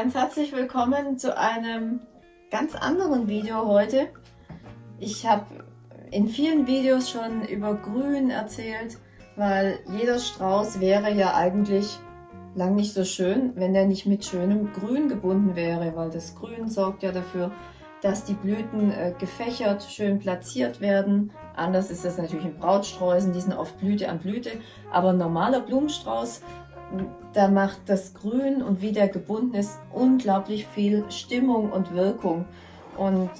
Ganz herzlich willkommen zu einem ganz anderen Video heute. Ich habe in vielen Videos schon über Grün erzählt, weil jeder Strauß wäre ja eigentlich lang nicht so schön, wenn der nicht mit schönem Grün gebunden wäre, weil das Grün sorgt ja dafür, dass die Blüten äh, gefächert, schön platziert werden. Anders ist das natürlich in Brautsträußen, die sind oft Blüte an Blüte. Aber ein normaler Blumenstrauß, da macht das Grün und wie der gebunden ist, unglaublich viel Stimmung und Wirkung. Und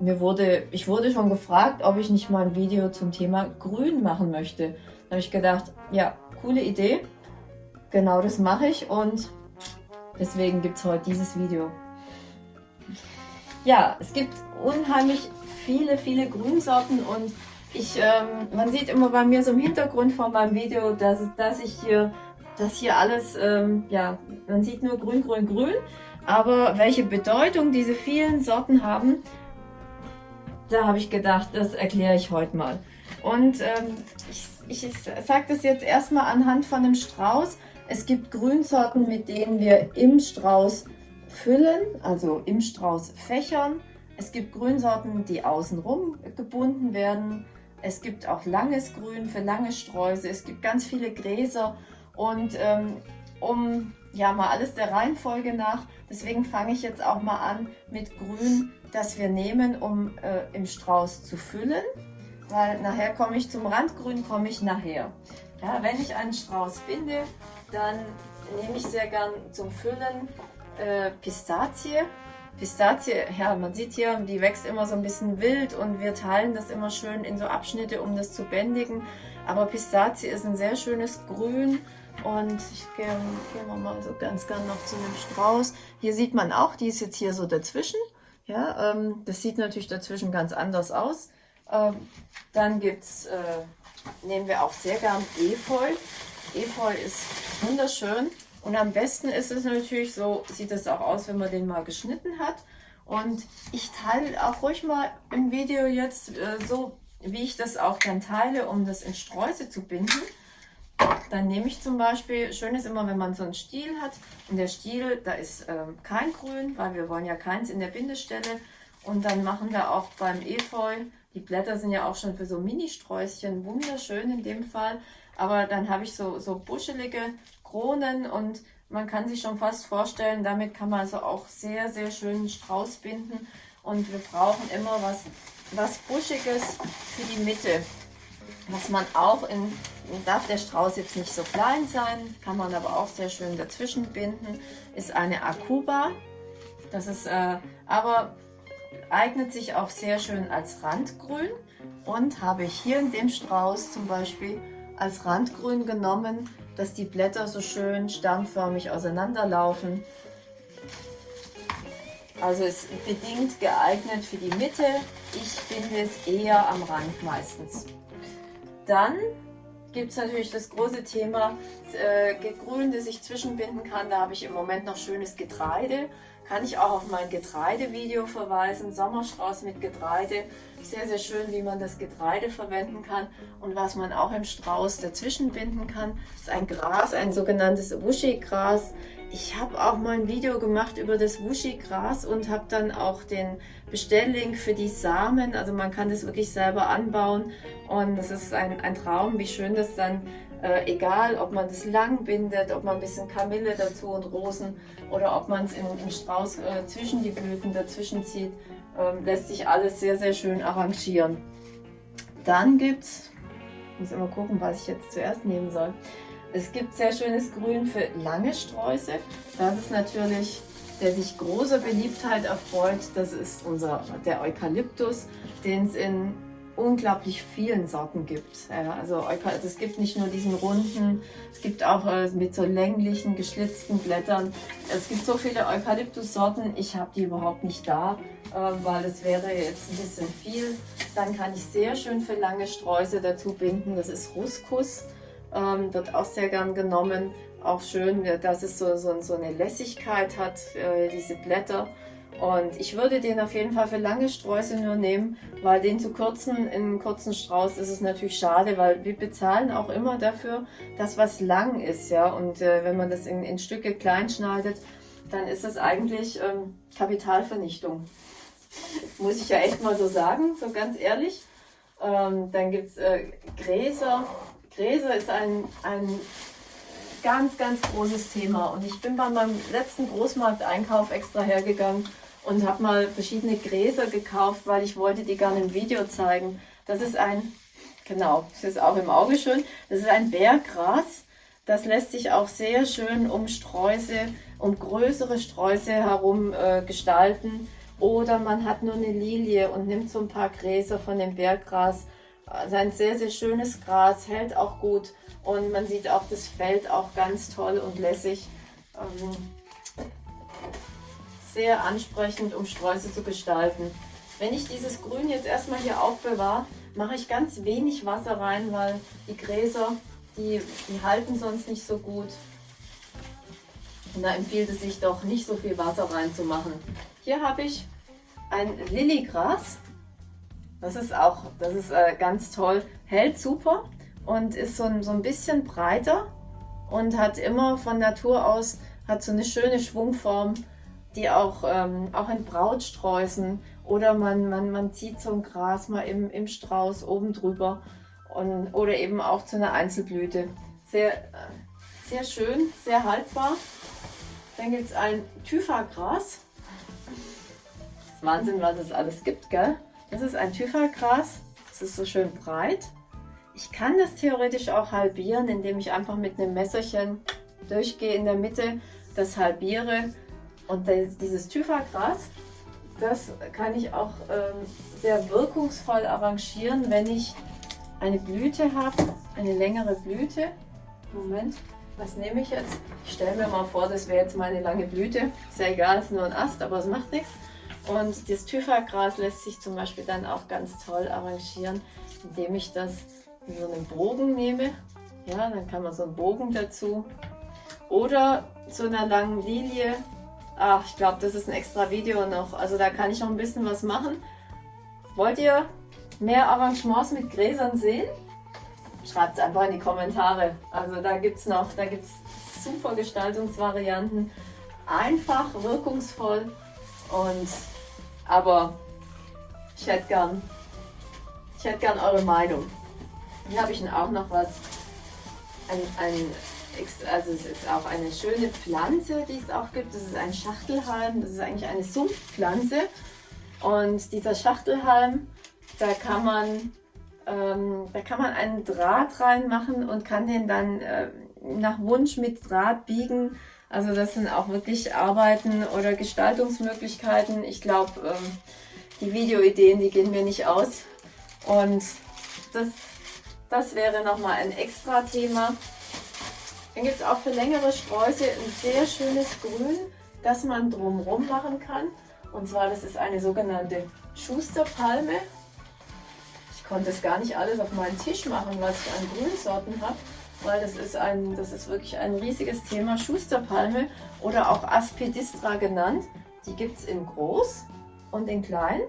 mir wurde, ich wurde schon gefragt, ob ich nicht mal ein Video zum Thema Grün machen möchte. Da habe ich gedacht, ja, coole Idee. Genau das mache ich und deswegen gibt es heute dieses Video. Ja, es gibt unheimlich viele, viele Grünsorten und ich, ähm, man sieht immer bei mir so im Hintergrund von meinem Video, dass, dass ich hier, dass hier alles, ähm, ja, man sieht nur grün, grün, grün, aber welche Bedeutung diese vielen Sorten haben, da habe ich gedacht, das erkläre ich heute mal. Und ähm, ich, ich, sage das jetzt erstmal anhand von einem Strauß. Es gibt Grünsorten, mit denen wir im Strauß füllen, also im Strauß fächern. Es gibt Grünsorten, die außenrum gebunden werden. Es gibt auch langes Grün für lange Sträuße. Es gibt ganz viele Gräser und ähm, um ja mal alles der Reihenfolge nach, deswegen fange ich jetzt auch mal an mit Grün, das wir nehmen, um äh, im Strauß zu füllen, weil nachher komme ich zum Randgrün, komme ich nachher. Ja, wenn ich einen Strauß binde, dann nehme ich sehr gern zum Füllen äh, Pistazie. Pistazie, ja, man sieht hier, die wächst immer so ein bisschen wild und wir teilen das immer schön in so Abschnitte, um das zu bändigen. Aber Pistazie ist ein sehr schönes Grün und ich gehe geh mal so ganz gern noch zu einem Strauß. Hier sieht man auch, die ist jetzt hier so dazwischen. Ja, ähm, das sieht natürlich dazwischen ganz anders aus. Ähm, dann gibt's, äh, nehmen wir auch sehr gern Efeu. Efeu ist wunderschön. Und am besten ist es natürlich, so sieht es auch aus, wenn man den mal geschnitten hat. Und ich teile auch ruhig mal im Video jetzt äh, so, wie ich das auch dann teile, um das in Sträuße zu binden. Dann nehme ich zum Beispiel, schön ist immer, wenn man so einen Stiel hat. Und der Stiel, da ist ähm, kein Grün, weil wir wollen ja keins in der Bindestelle. Und dann machen wir auch beim Efeu, die Blätter sind ja auch schon für so Mini-Sträußchen wunderschön in dem Fall. Aber dann habe ich so, so buschelige Kronen und man kann sich schon fast vorstellen, damit kann man also auch sehr, sehr schön Strauß binden. Und wir brauchen immer was, was Buschiges für die Mitte. Was man auch in, darf der Strauß jetzt nicht so klein sein, kann man aber auch sehr schön dazwischen binden, ist eine Akuba. Das ist äh, aber eignet sich auch sehr schön als Randgrün und habe ich hier in dem Strauß zum Beispiel als Randgrün genommen, dass die Blätter so schön sternförmig auseinanderlaufen. Also ist bedingt geeignet für die Mitte. Ich finde es eher am Rand meistens. Dann gibt es natürlich das große Thema äh, Grün, das ich zwischenbinden kann. Da habe ich im Moment noch schönes Getreide kann ich auch auf mein Getreidevideo verweisen. Sommerstrauß mit Getreide. Sehr, sehr schön, wie man das Getreide verwenden kann. Und was man auch im Strauß dazwischen binden kann, ist ein Gras, ein sogenanntes Wuschigras. Ich habe auch mal ein Video gemacht über das Wuschigras und habe dann auch den Bestelllink für die Samen. Also man kann das wirklich selber anbauen und es ist ein, ein Traum, wie schön das dann äh, egal, ob man das lang bindet, ob man ein bisschen Kamille dazu und Rosen oder ob man es im Strauß äh, zwischen die Blüten dazwischen zieht, äh, lässt sich alles sehr, sehr schön arrangieren. Dann gibt es, ich muss immer gucken, was ich jetzt zuerst nehmen soll. Es gibt sehr schönes Grün für lange Sträuße. Das ist natürlich, der sich großer Beliebtheit erfreut, das ist unser, der Eukalyptus, den es in unglaublich vielen Sorten gibt. also es gibt nicht nur diesen runden, es gibt auch äh, mit so länglichen, geschlitzten Blättern. Es gibt so viele Eukalyptus-Sorten, ich habe die überhaupt nicht da, äh, weil es wäre jetzt ein bisschen viel. Dann kann ich sehr schön für lange Sträuße dazu binden. Das ist Ruskus, ähm, wird auch sehr gern genommen. Auch schön, dass es so, so, so eine Lässigkeit hat, äh, diese Blätter. Und ich würde den auf jeden Fall für lange Sträuße nur nehmen, weil den zu kürzen in einem kurzen Strauß ist es natürlich schade, weil wir bezahlen auch immer dafür, dass was lang ist. ja. Und äh, wenn man das in, in Stücke klein schneidet, dann ist es eigentlich ähm, Kapitalvernichtung. Muss ich ja echt mal so sagen, so ganz ehrlich. Ähm, dann gibt es äh, Gräser. Gräser ist ein, ein ganz, ganz großes Thema. Und ich bin bei meinem letzten Großmarkteinkauf extra hergegangen und habe mal verschiedene Gräser gekauft, weil ich wollte die gerne im Video zeigen. Das ist ein, genau, das ist auch im Auge schön, das ist ein Berggras. Das lässt sich auch sehr schön um Sträuße, um größere Sträuße herum äh, gestalten. Oder man hat nur eine Lilie und nimmt so ein paar Gräser von dem Berggras. Also ein sehr, sehr schönes Gras, hält auch gut und man sieht auch das Feld auch ganz toll und lässig. Ähm, sehr ansprechend, um Sträuße zu gestalten. Wenn ich dieses Grün jetzt erstmal hier aufbewahre, mache ich ganz wenig Wasser rein, weil die Gräser, die, die halten sonst nicht so gut. Und da empfiehlt es sich doch nicht so viel Wasser reinzumachen. Hier habe ich ein Lilligras. Das ist auch, das ist äh, ganz toll, hält super und ist so ein, so ein bisschen breiter und hat immer von Natur aus, hat so eine schöne Schwungform, die auch, ähm, auch in Brautsträußen oder man, man, man zieht so ein Gras mal im, im Strauß oben drüber und, oder eben auch zu einer Einzelblüte. Sehr, sehr schön, sehr haltbar. Dann gibt es ein Thyfa-Gras. Wahnsinn, was es alles gibt, gell? Das ist ein Thyfa-Gras. Das ist so schön breit. Ich kann das theoretisch auch halbieren, indem ich einfach mit einem Messerchen durchgehe in der Mitte, das halbiere. Und dieses Thyfa-Gras, das kann ich auch ähm, sehr wirkungsvoll arrangieren, wenn ich eine Blüte habe, eine längere Blüte. Moment, was nehme ich jetzt? Ich stelle mir mal vor, das wäre jetzt meine lange Blüte. Ist ja egal, es ist nur ein Ast, aber es macht nichts. Und das Thyfa-Gras lässt sich zum Beispiel dann auch ganz toll arrangieren, indem ich das in so einen Bogen nehme. Ja, dann kann man so einen Bogen dazu. Oder zu einer langen Lilie. Ach, ich glaube, das ist ein extra Video noch. Also da kann ich noch ein bisschen was machen. Wollt ihr mehr Arrangements mit Gräsern sehen? Schreibt es einfach in die Kommentare. Also da gibt es noch, da gibt es super Gestaltungsvarianten. Einfach, wirkungsvoll und aber ich hätte gern, ich hätte gern eure Meinung. Hier habe ich auch noch was, ein, ein, also es ist auch eine schöne Pflanze, die es auch gibt. Das ist ein Schachtelhalm, das ist eigentlich eine Sumpfpflanze. Und dieser Schachtelhalm, da kann man, ähm, da kann man einen Draht reinmachen und kann den dann äh, nach Wunsch mit Draht biegen also das sind auch wirklich Arbeiten oder Gestaltungsmöglichkeiten. Ich glaube, ähm, die Videoideen, die gehen mir nicht aus. Und das, das wäre nochmal ein extra Thema. Dann gibt es auch für längere Sträuße ein sehr schönes Grün, das man drumherum machen kann. Und zwar, das ist eine sogenannte Schusterpalme. Ich konnte es gar nicht alles auf meinen Tisch machen, was ich an Grünsorten habe weil das ist, ein, das ist wirklich ein riesiges Thema. Schusterpalme oder auch Aspidistra genannt. Die gibt es in groß und in klein.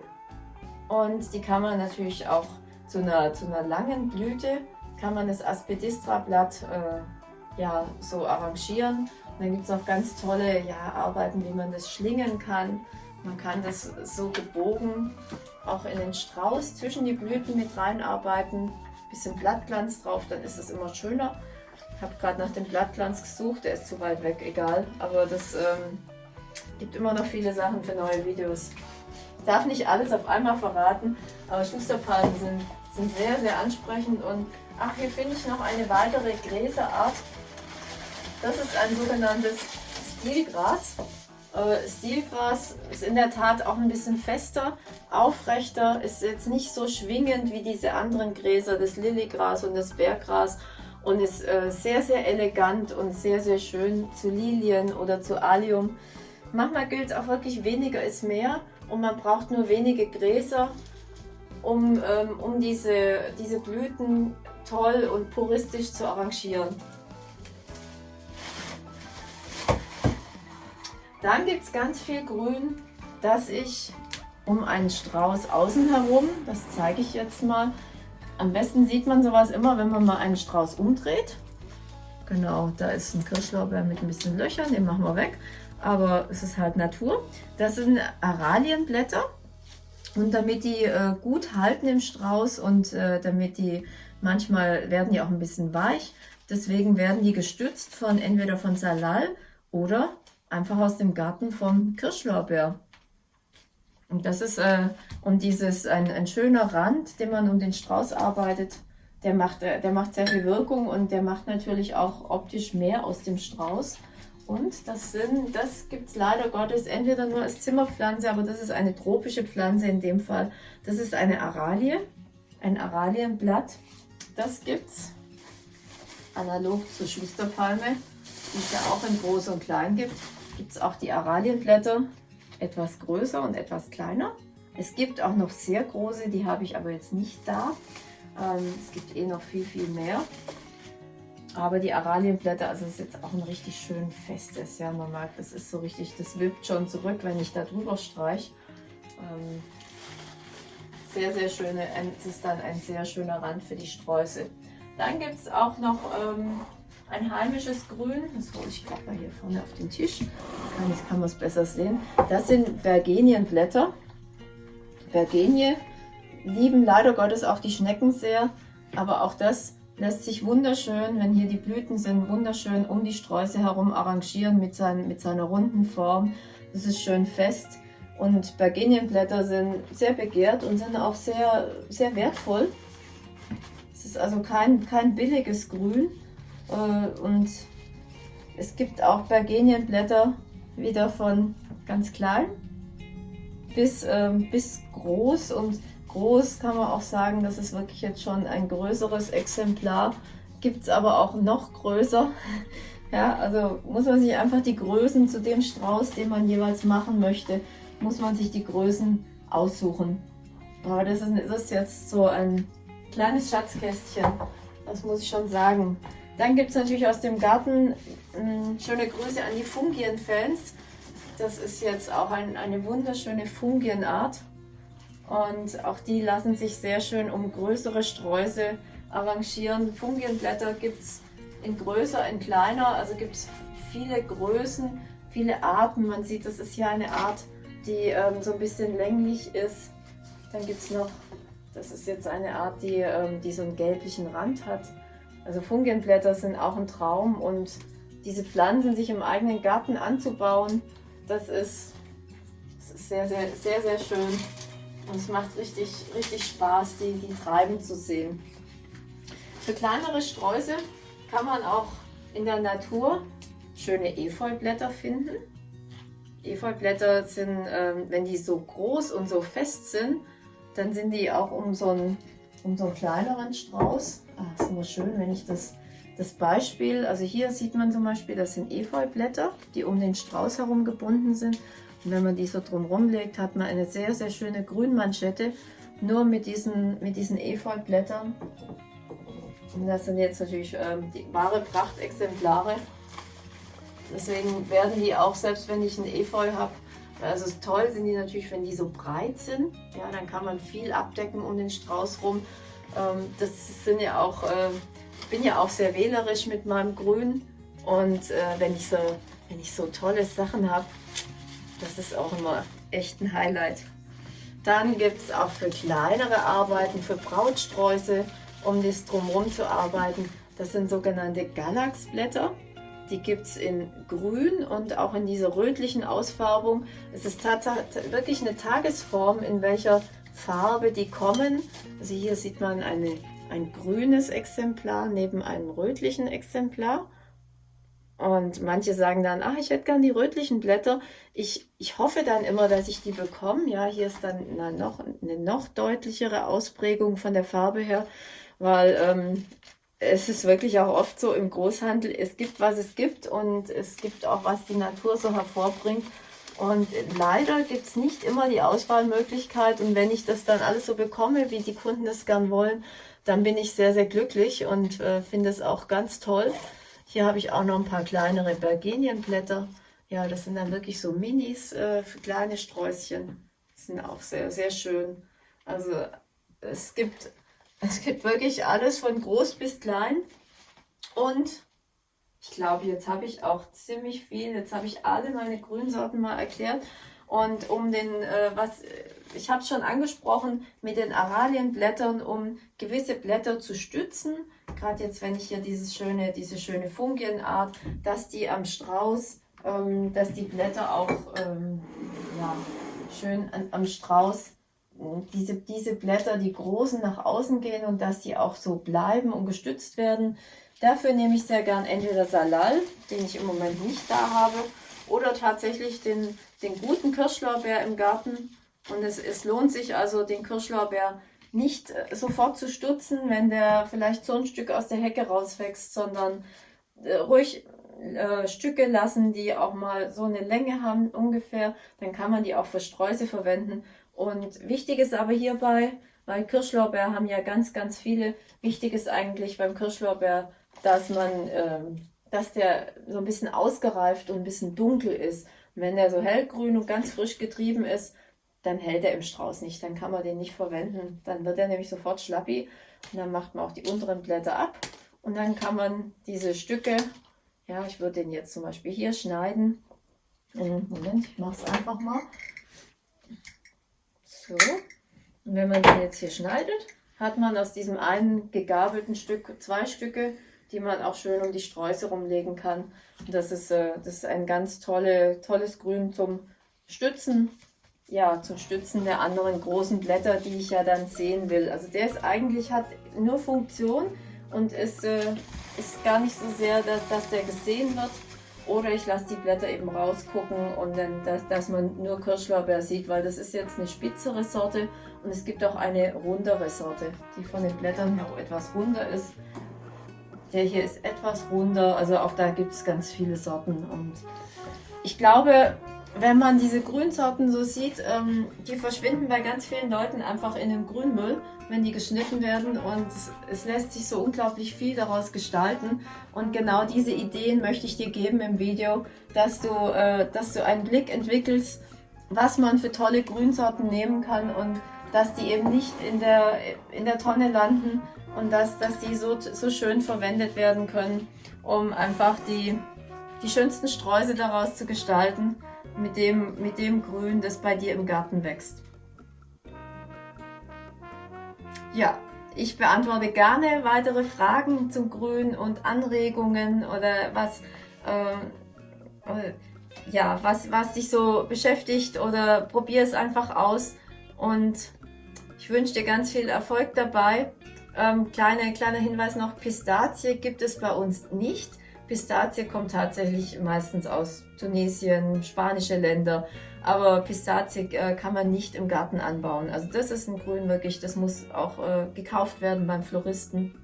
Und die kann man natürlich auch zu einer, zu einer langen Blüte, kann man das Aspidistra-Blatt äh, ja, so arrangieren. Und dann gibt es auch ganz tolle ja, Arbeiten, wie man das schlingen kann. Man kann das so gebogen auch in den Strauß zwischen die Blüten mit reinarbeiten bisschen Blattglanz drauf, dann ist es immer schöner. Ich habe gerade nach dem Blattglanz gesucht, der ist zu weit weg, egal. Aber das ähm, gibt immer noch viele Sachen für neue Videos. Ich darf nicht alles auf einmal verraten, aber Schusterpalmen sind, sind sehr, sehr ansprechend. Und ach, hier finde ich noch eine weitere Gräserart. Das ist ein sogenanntes Stilgras. Äh, Stilgras ist in der Tat auch ein bisschen fester, aufrechter, ist jetzt nicht so schwingend wie diese anderen Gräser, das Lilligras und das Berggras und ist äh, sehr, sehr elegant und sehr, sehr schön zu Lilien oder zu Allium. Manchmal gilt auch wirklich weniger ist mehr und man braucht nur wenige Gräser, um, ähm, um diese, diese Blüten toll und puristisch zu arrangieren. Dann gibt es ganz viel Grün, das ich um einen Strauß außen herum, das zeige ich jetzt mal. Am besten sieht man sowas immer, wenn man mal einen Strauß umdreht. Genau, da ist ein Kirschlorbeer mit ein bisschen Löchern, den machen wir weg. aber es ist halt Natur. Das sind Aralienblätter und damit die äh, gut halten im Strauß und äh, damit die, manchmal werden die auch ein bisschen weich, deswegen werden die gestützt von entweder von Salal oder einfach aus dem Garten vom Kirschlorbeer. Und das ist, äh, und dieses, ein, ein schöner Rand, den man um den Strauß arbeitet, der macht, äh, der macht sehr viel Wirkung und der macht natürlich auch optisch mehr aus dem Strauß. Und das, sind, das gibt es leider Gottes entweder nur als Zimmerpflanze, aber das ist eine tropische Pflanze in dem Fall. Das ist eine Aralie, ein Aralienblatt. Das gibt es analog zur Schusterpalme, die es ja auch in groß und klein gibt. Gibt es auch die Aralienblätter, etwas größer und etwas kleiner. Es gibt auch noch sehr große, die habe ich aber jetzt nicht da. Ähm, es gibt eh noch viel, viel mehr. Aber die Aralienblätter, also ist jetzt auch ein richtig schön festes, ja, man mag, das ist so richtig, das wippt schon zurück, wenn ich da drüber streiche. Ähm, sehr, sehr schöne, es ist dann ein sehr schöner Rand für die Sträuße. Dann gibt es auch noch ähm, ein heimisches Grün, das hole ich gerade mal hier vorne auf den Tisch, kann, ich kann man es besser sehen. Das sind Bergenienblätter. Bergenie lieben leider Gottes auch die Schnecken sehr, aber auch das lässt sich wunderschön, wenn hier die Blüten sind, wunderschön um die Sträuße herum arrangieren mit, sein, mit seiner runden Form. Das ist schön fest und Bergenienblätter sind sehr begehrt und sind auch sehr, sehr wertvoll. Es ist also kein, kein billiges Grün und es gibt auch Bergenienblätter wieder von ganz klein bis, ähm, bis groß und groß kann man auch sagen, das ist wirklich jetzt schon ein größeres Exemplar. Gibt es aber auch noch größer. Ja, also muss man sich einfach die Größen zu dem Strauß, den man jeweils machen möchte, muss man sich die Größen aussuchen. Aber das ist, das ist jetzt so ein kleines Schatzkästchen, das muss ich schon sagen. Dann gibt es natürlich aus dem Garten mh, schöne Grüße an die Fungien-Fans. Das ist jetzt auch ein, eine wunderschöne Fungienart. Und auch die lassen sich sehr schön um größere Sträuße arrangieren. Fungienblätter gibt es in größer, in kleiner, also gibt es viele Größen, viele Arten. Man sieht, das ist hier eine Art, die ähm, so ein bisschen länglich ist. Dann gibt es noch, das ist jetzt eine Art, die, ähm, die so einen gelblichen Rand hat. Also Fungienblätter sind auch ein Traum und diese Pflanzen sich im eigenen Garten anzubauen, das ist, das ist sehr, sehr, sehr, sehr schön. Und es macht richtig, richtig Spaß, die, die treiben zu sehen. Für kleinere Sträuße kann man auch in der Natur schöne Efeublätter finden. Efeublätter sind, ähm, wenn die so groß und so fest sind, dann sind die auch um so einen, um so einen kleineren Strauß. Ah, ist immer schön, wenn ich das, das Beispiel, also hier sieht man zum Beispiel, das sind Efeublätter, die um den Strauß herum gebunden sind. Und wenn man die so drumherum legt, hat man eine sehr, sehr schöne Grünmanschette, nur mit diesen, mit diesen Efeublättern. Und das sind jetzt natürlich ähm, die wahre Prachtexemplare. Deswegen werden die auch, selbst wenn ich einen Efeu habe, also toll sind die natürlich, wenn die so breit sind. Ja, dann kann man viel abdecken um den Strauß rum. Ähm, das sind ja auch, äh, bin ja auch sehr wählerisch mit meinem Grün. Und äh, wenn, ich so, wenn ich so tolle Sachen habe, das ist auch immer echt ein Highlight. Dann gibt es auch für kleinere Arbeiten, für Brautsträuße, um das drumherum zu arbeiten. Das sind sogenannte Galaxblätter. Die gibt es in grün und auch in dieser rötlichen Ausfärbung. Es ist tatsächlich wirklich eine Tagesform, in welcher Farbe die kommen. Also hier sieht man eine, ein grünes Exemplar neben einem rötlichen Exemplar. Und manche sagen dann, ach, ich hätte gern die rötlichen Blätter. Ich, ich hoffe dann immer, dass ich die bekomme. Ja, hier ist dann na, noch, eine noch deutlichere Ausprägung von der Farbe her, weil ähm, es ist wirklich auch oft so im Großhandel, es gibt, was es gibt und es gibt auch, was die Natur so hervorbringt. Und leider gibt es nicht immer die Auswahlmöglichkeit. Und wenn ich das dann alles so bekomme, wie die Kunden das gern wollen, dann bin ich sehr, sehr glücklich und äh, finde es auch ganz toll. Hier habe ich auch noch ein paar kleinere Bergenienblätter. Ja, das sind dann wirklich so Minis äh, für kleine Sträußchen. Die sind auch sehr, sehr schön. Also es gibt, es gibt wirklich alles von groß bis klein. Und ich glaube, jetzt habe ich auch ziemlich viel, jetzt habe ich alle meine Grünsorten mal erklärt. Und um den, äh, was, ich habe es schon angesprochen, mit den Aralienblättern, um gewisse Blätter zu stützen, gerade jetzt, wenn ich hier dieses schöne, diese schöne Fungienart, dass die am Strauß, ähm, dass die Blätter auch ähm, ja, schön an, am Strauß, diese, diese Blätter, die großen nach außen gehen und dass die auch so bleiben und gestützt werden. Dafür nehme ich sehr gern entweder Salal, den ich im Moment nicht da habe, oder tatsächlich den, den guten Kirschlorbeer im Garten. Und es, es lohnt sich also, den Kirschlorbeer nicht äh, sofort zu stutzen, wenn der vielleicht so ein Stück aus der Hecke rauswächst, sondern äh, ruhig äh, Stücke lassen, die auch mal so eine Länge haben ungefähr. Dann kann man die auch für Sträuße verwenden. Und wichtig ist aber hierbei, weil Kirschlorbeer haben ja ganz, ganz viele. Wichtig ist eigentlich beim Kirschlorbeer, dass man, ähm, dass der so ein bisschen ausgereift und ein bisschen dunkel ist. Und wenn der so hellgrün und ganz frisch getrieben ist, dann hält er im Strauß nicht. Dann kann man den nicht verwenden. Dann wird er nämlich sofort schlappi. Und dann macht man auch die unteren Blätter ab. Und dann kann man diese Stücke, ja, ich würde den jetzt zum Beispiel hier schneiden. Moment, ich mache es einfach mal. So. Und wenn man den jetzt hier schneidet, hat man aus diesem einen gegabelten Stück zwei Stücke, die man auch schön um die Sträuße rumlegen kann. Und das ist, äh, das ist ein ganz tolle, tolles Grün zum Stützen, ja, zum Stützen der anderen großen Blätter, die ich ja dann sehen will. Also der ist eigentlich, hat nur Funktion und ist, äh, ist gar nicht so sehr, dass, dass der gesehen wird, oder ich lasse die Blätter eben rausgucken und dann, dass, dass man nur Kirschlorbeer sieht, weil das ist jetzt eine spitzere Sorte und es gibt auch eine rundere Sorte, die von den Blättern her auch etwas runder ist. Der hier ist etwas runder, also auch da gibt es ganz viele Sorten und ich glaube, wenn man diese Grünsorten so sieht, ähm, die verschwinden bei ganz vielen Leuten einfach in dem Grünmüll, wenn die geschnitten werden. Und es lässt sich so unglaublich viel daraus gestalten. Und genau diese Ideen möchte ich dir geben im Video, dass du, äh, dass du einen Blick entwickelst, was man für tolle Grünsorten nehmen kann und dass die eben nicht in der, in der Tonne landen und dass, dass die so, so schön verwendet werden können, um einfach die, die schönsten Sträuße daraus zu gestalten mit dem, mit dem Grün, das bei dir im Garten wächst. Ja, ich beantworte gerne weitere Fragen zum Grün und Anregungen oder was, äh, ja, was, was dich so beschäftigt oder probier es einfach aus und ich wünsche dir ganz viel Erfolg dabei. Ähm, kleine, kleiner Hinweis noch, Pistazie gibt es bei uns nicht. Pistazie kommt tatsächlich meistens aus Tunesien, spanische Länder, aber Pistazie äh, kann man nicht im Garten anbauen. Also das ist ein Grün wirklich, das muss auch äh, gekauft werden beim Floristen.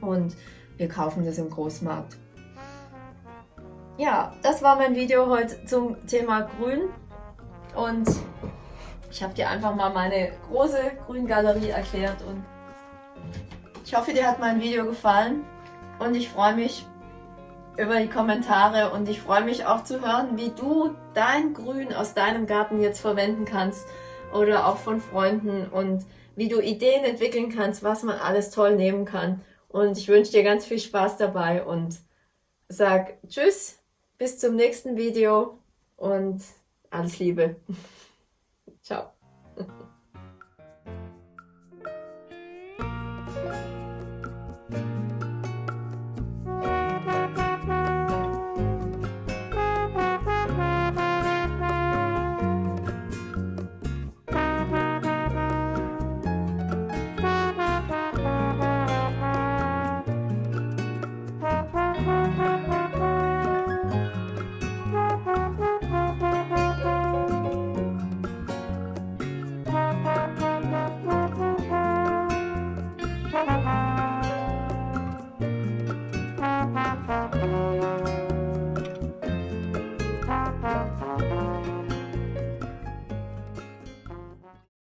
Und wir kaufen das im Großmarkt. Ja, das war mein Video heute zum Thema Grün. Und ich habe dir einfach mal meine große Grüngalerie erklärt. Und ich hoffe, dir hat mein Video gefallen. Und ich freue mich, über die Kommentare und ich freue mich auch zu hören, wie du dein Grün aus deinem Garten jetzt verwenden kannst oder auch von Freunden und wie du Ideen entwickeln kannst, was man alles toll nehmen kann. Und ich wünsche dir ganz viel Spaß dabei und sag Tschüss, bis zum nächsten Video und alles Liebe. Ciao.